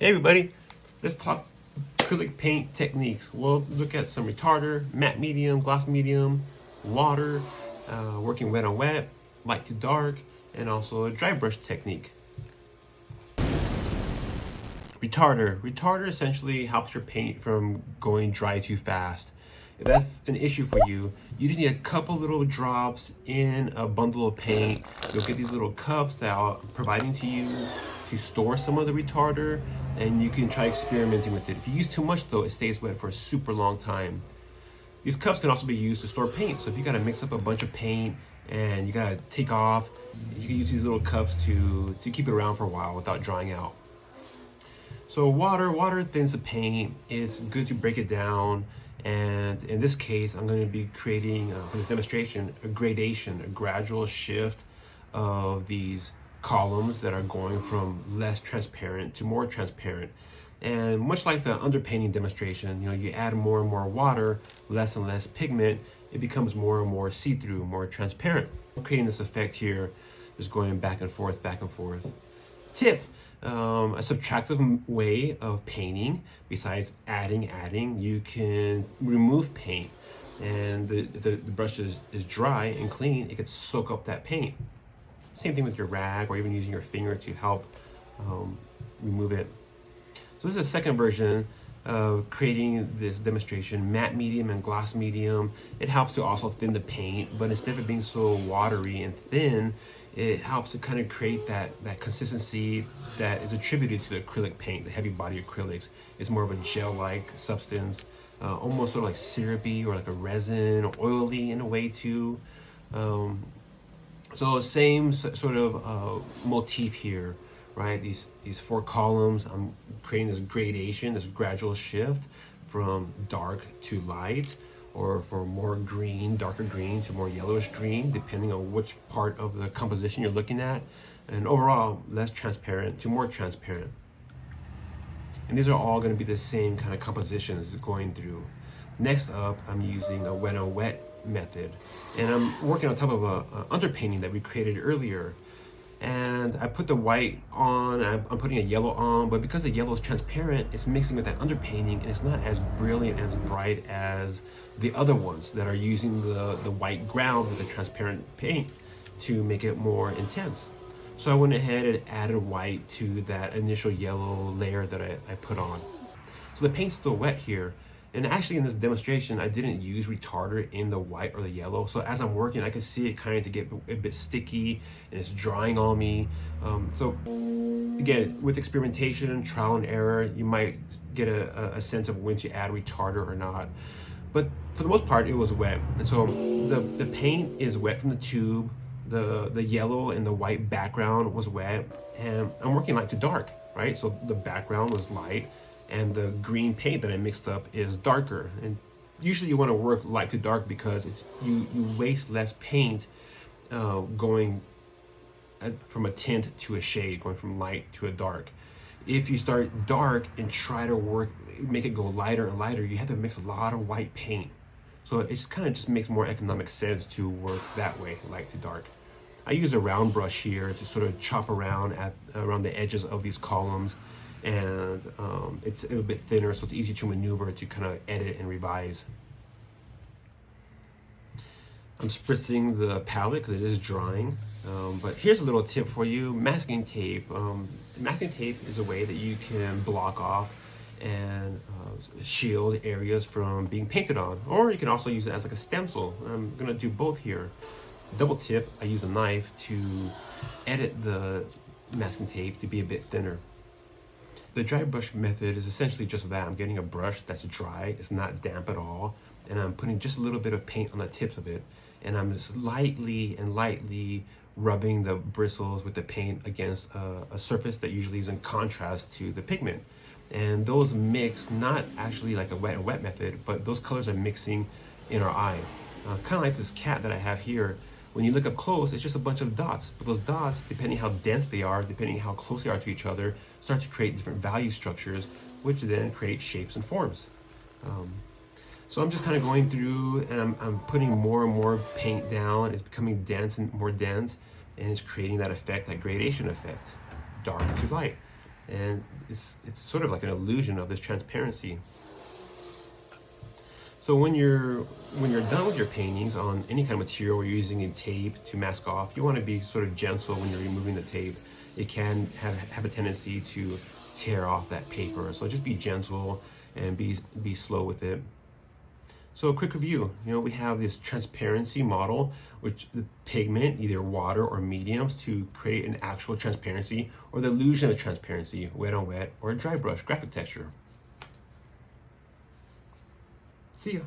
Hey everybody, let's talk acrylic paint techniques. We'll look at some retarder, matte medium, gloss medium, water, uh, working wet on wet, light to dark, and also a dry brush technique. Retarder. Retarder essentially helps your paint from going dry too fast. If that's an issue for you, you just need a couple little drops in a bundle of paint. You'll get these little cups that I'm providing to you to store some of the retarder and you can try experimenting with it. If you use too much though, it stays wet for a super long time. These cups can also be used to store paint. So if you gotta mix up a bunch of paint and you gotta take off, you can use these little cups to, to keep it around for a while without drying out. So water, water thins the paint. It's good to break it down. And in this case, I'm going to be creating, uh, for this demonstration, a gradation, a gradual shift of these columns that are going from less transparent to more transparent. And much like the underpainting demonstration, you know, you add more and more water, less and less pigment, it becomes more and more see-through, more transparent. I'm creating this effect here, just going back and forth, back and forth. Tip, um, a subtractive way of painting, besides adding, adding, you can remove paint. And the, the, the brush is, is dry and clean, it could soak up that paint. Same thing with your rag or even using your finger to help um, remove it. So this is a second version of creating this demonstration, matte medium and gloss medium. It helps to also thin the paint, but instead of being so watery and thin, it helps to kind of create that, that consistency that is attributed to the acrylic paint, the heavy body acrylics. It's more of a gel-like substance, uh, almost sort of like syrupy or like a resin, or oily in a way too. Um, so same sort of uh, motif here, right? These, these four columns, I'm creating this gradation, this gradual shift from dark to light or for more green, darker green to more yellowish green, depending on which part of the composition you're looking at. And overall, less transparent to more transparent. And these are all going to be the same kind of compositions going through. Next up, I'm using a wet on wet method. And I'm working on top of a, a underpainting that we created earlier. And I put the white on, I'm, I'm putting a yellow on, but because the yellow is transparent, it's mixing with that underpainting and it's not as brilliant, as bright as the other ones that are using the, the white ground with the transparent paint to make it more intense. So I went ahead and added white to that initial yellow layer that I, I put on. So the paint's still wet here, and actually in this demonstration, I didn't use retarder in the white or the yellow. So as I'm working, I could see it kind of get a bit sticky and it's drying on me. Um, so again, with experimentation, trial and error, you might get a, a sense of when to add retarder or not. But for the most part, it was wet. And so the, the paint is wet from the tube. The, the yellow and the white background was wet. And I'm working light to dark, right? So the background was light and the green paint that I mixed up is darker. And usually you want to work light to dark because it's you, you waste less paint uh, going from a tint to a shade, going from light to a dark. If you start dark and try to work, make it go lighter and lighter, you have to mix a lot of white paint. So it just kind of just makes more economic sense to work that way, light to dark. I use a round brush here to sort of chop around at around the edges of these columns and um, it's a bit thinner so it's easy to maneuver to kind of edit and revise. I'm spritzing the palette because it is drying um, but here's a little tip for you masking tape. Um, masking tape is a way that you can block off and uh, shield areas from being painted on or you can also use it as like a stencil. I'm gonna do both here. Double tip I use a knife to edit the masking tape to be a bit thinner the dry brush method is essentially just that. I'm getting a brush that's dry, it's not damp at all, and I'm putting just a little bit of paint on the tips of it, and I'm just lightly and lightly rubbing the bristles with the paint against a, a surface that usually is in contrast to the pigment. And those mix, not actually like a wet and wet method, but those colors are mixing in our eye. Uh, kind of like this cat that I have here, when you look up close, it's just a bunch of dots. But those dots, depending how dense they are, depending how close they are to each other, start to create different value structures, which then create shapes and forms. Um, so I'm just kind of going through and I'm, I'm putting more and more paint down. It's becoming dense and more dense, and it's creating that effect, that gradation effect, dark to light. And it's, it's sort of like an illusion of this transparency. So when you're when you're done with your paintings on any kind of material you're using a tape to mask off, you want to be sort of gentle when you're removing the tape. It can have, have a tendency to tear off that paper. So just be gentle and be, be slow with it. So a quick review, you know, we have this transparency model, which pigment, either water or mediums to create an actual transparency or the illusion of transparency, wet on wet or a dry brush graphic texture. See ya.